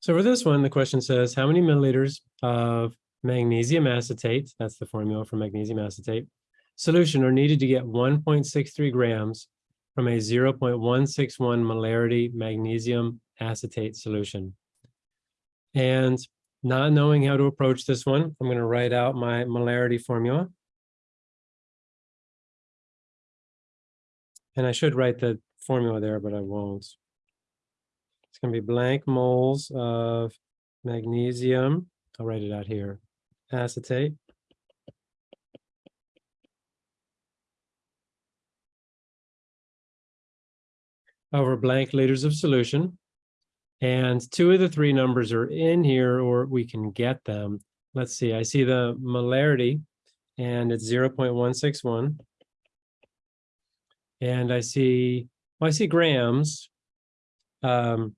So for this one, the question says, how many milliliters of magnesium acetate, that's the formula for magnesium acetate, solution are needed to get one point six three grams from a zero point one six one molarity magnesium acetate solution? And not knowing how to approach this one, I'm going to write out my molarity formula. And I should write the formula there, but I won't. It's going to be blank moles of magnesium. I'll write it out here. Acetate. Over blank liters of solution. And two of the three numbers are in here, or we can get them. Let's see, I see the molarity, and it's 0.161. And I see, well, I see grams. Um,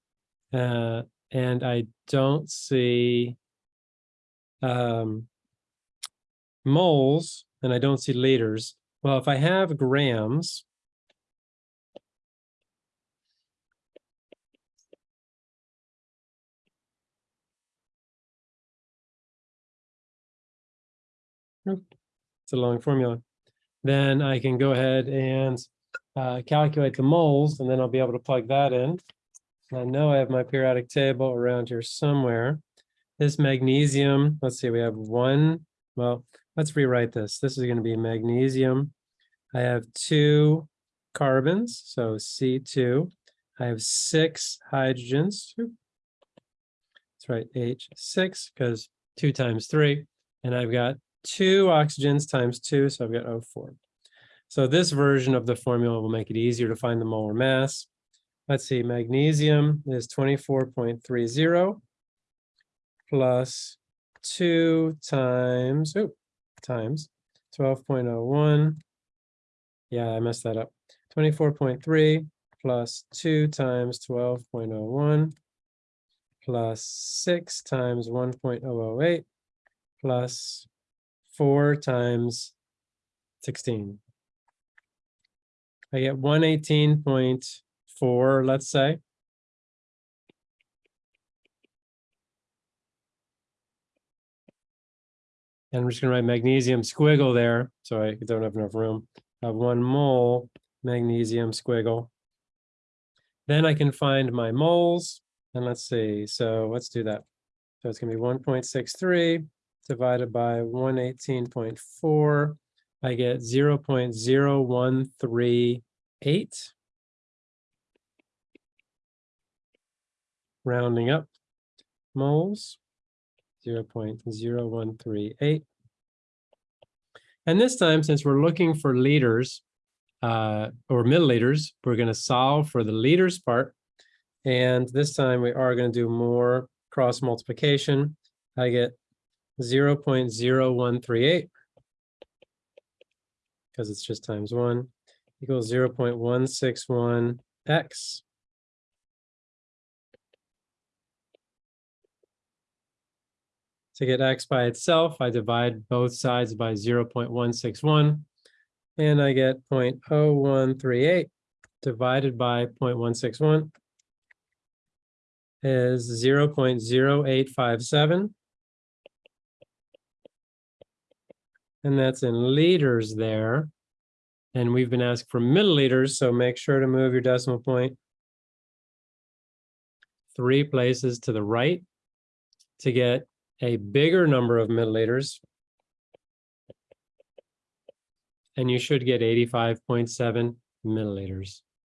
uh, and I don't see um, moles, and I don't see liters. Well, if I have grams, it's a long formula, then I can go ahead and uh, calculate the moles, and then I'll be able to plug that in. I know I have my periodic table around here somewhere. This magnesium, let's see, we have one, well, let's rewrite this. This is going to be magnesium. I have two carbons, so C2. I have six hydrogens. That's right, H6, because two times three. And I've got two oxygens times two, so I've got O4. So this version of the formula will make it easier to find the molar mass. Let's see, magnesium is 24.30 plus two times, oh, times 12.01. Yeah, I messed that up. 24.3 plus two times 12.01 plus six times 1.008 plus four times 16. I get four, let's say. And I'm just going to write magnesium squiggle there. So I don't have enough room. I have one mole magnesium squiggle. Then I can find my moles. And let's see. So let's do that. So it's going to be 1.63 divided by 118.4. I get 0 0.0138. Rounding up moles, zero point zero one three eight. And this time, since we're looking for liters uh, or milliliters, we're going to solve for the liters part. And this time we are going to do more cross multiplication. I get 0.0138 because it's just times one equals 0.161x. To get x by itself, I divide both sides by 0.161 and I get 0.0138 divided by 0.161 is 0.0857 and that's in liters there. And we've been asked for milliliters, so make sure to move your decimal point three places to the right to get a bigger number of milliliters. And you should get 85.7 milliliters.